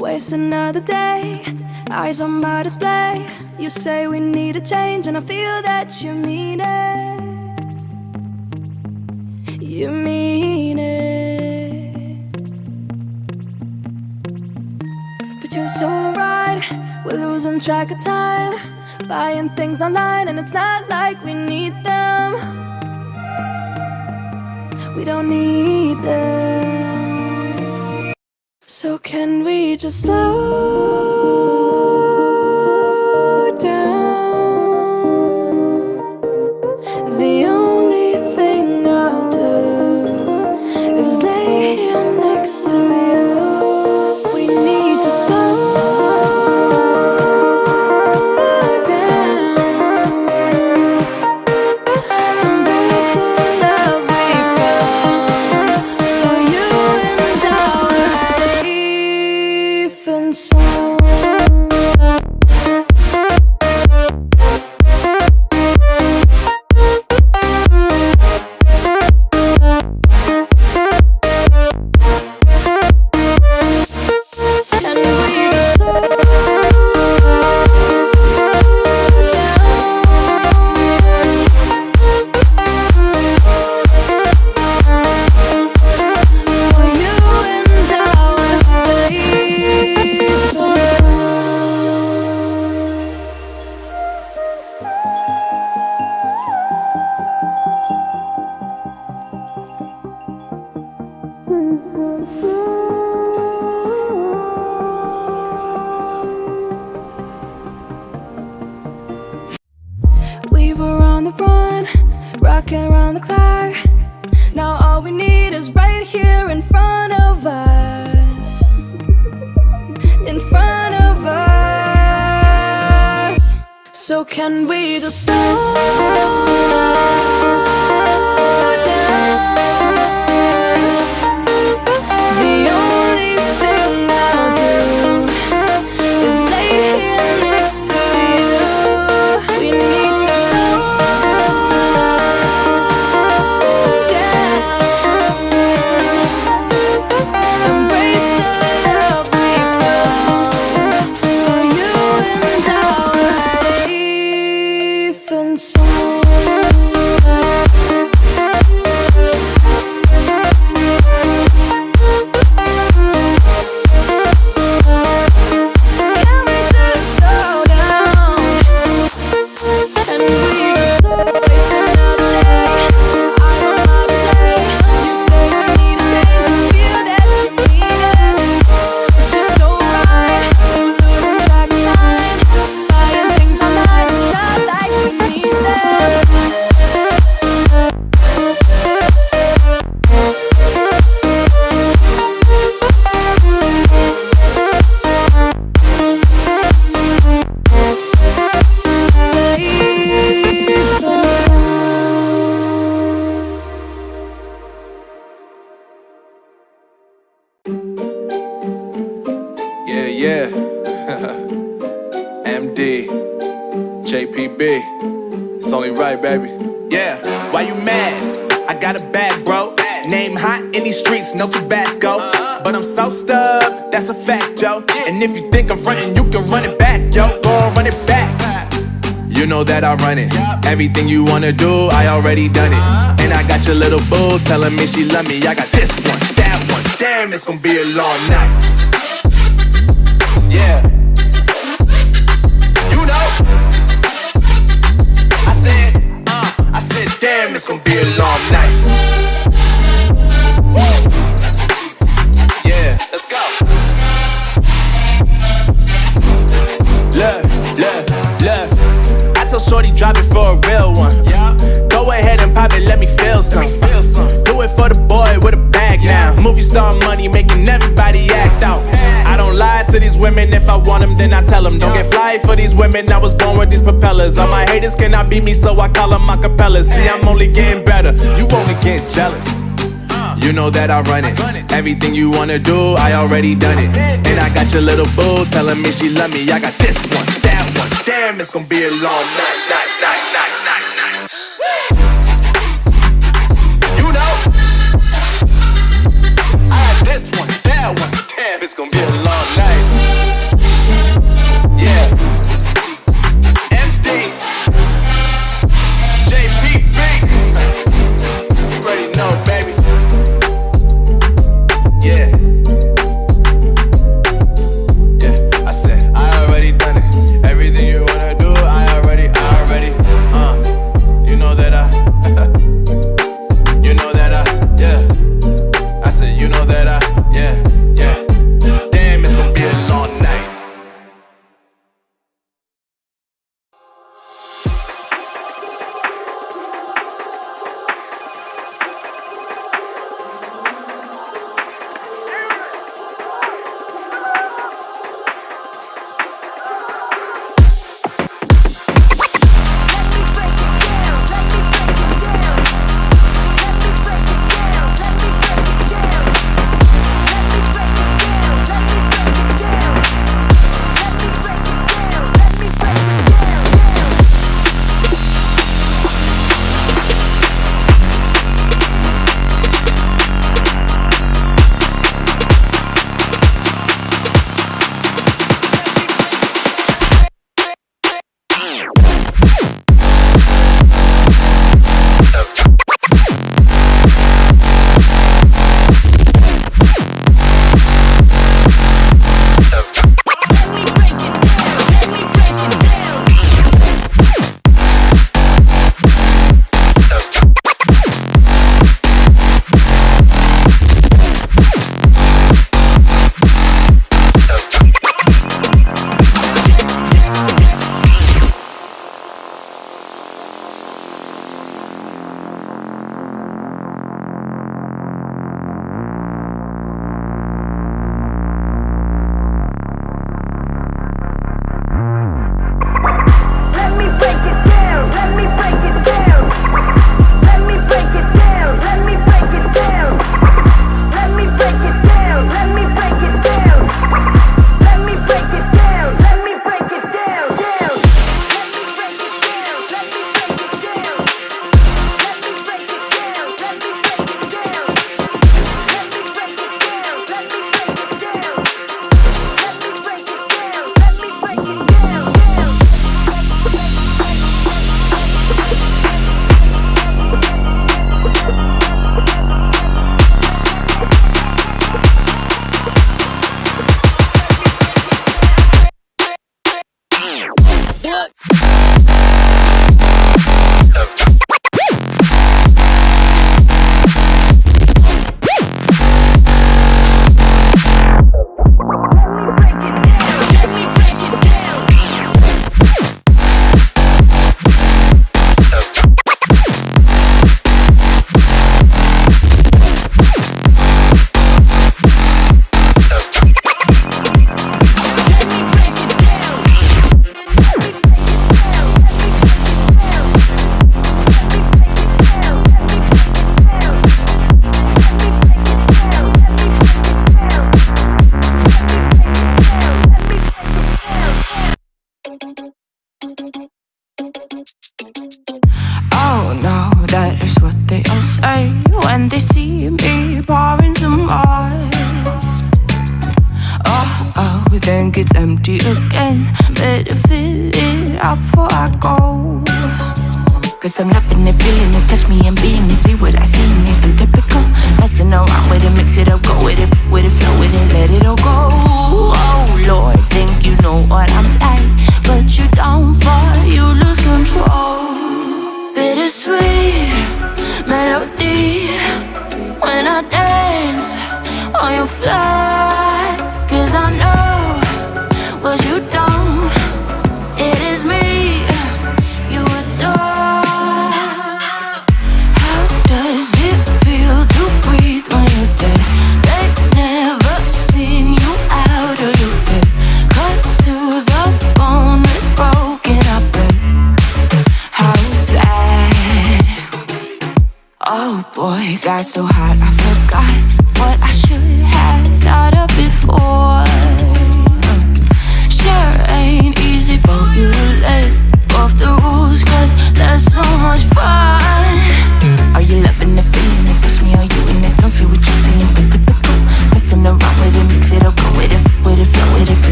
Waste another day, eyes on my display. You say we need a change, and I feel that you mean it. You mean it. But you're so right, we're losing track of time. Buying things online, and it's not like we need them. We don't need them. So, can we just slow safe So can we just slow that I run it. Everything you wanna do, I already done it. And I got your little boo telling me she love me. I got this one, that one. Damn, it's gonna be a long night. Yeah. Women. I was born with these propellers. All my haters cannot beat me, so I call them acapellas. See, I'm only getting better. You only get jealous. You know that I run it. Everything you wanna do, I already done it. And I got your little boo telling me she love me. I got this one, that one. Damn, it's gonna be a long night, night, night, night.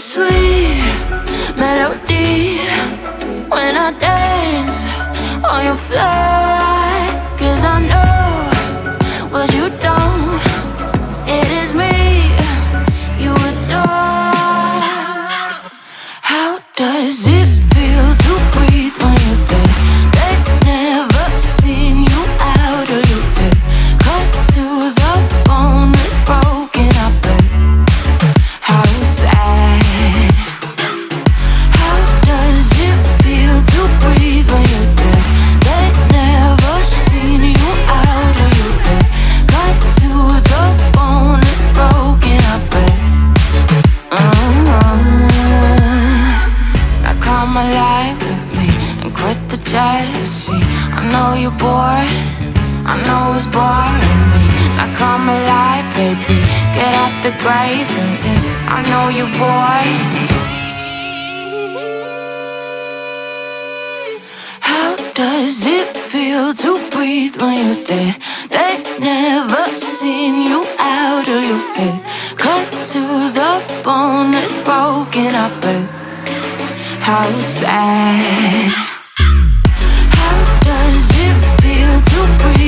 sweet melody When I dance on your floor. the grave And I know you boy. How does it feel to breathe when you're dead? They never seen you out of your bed Cut to the bone, it's broken up How sad How does it feel to breathe?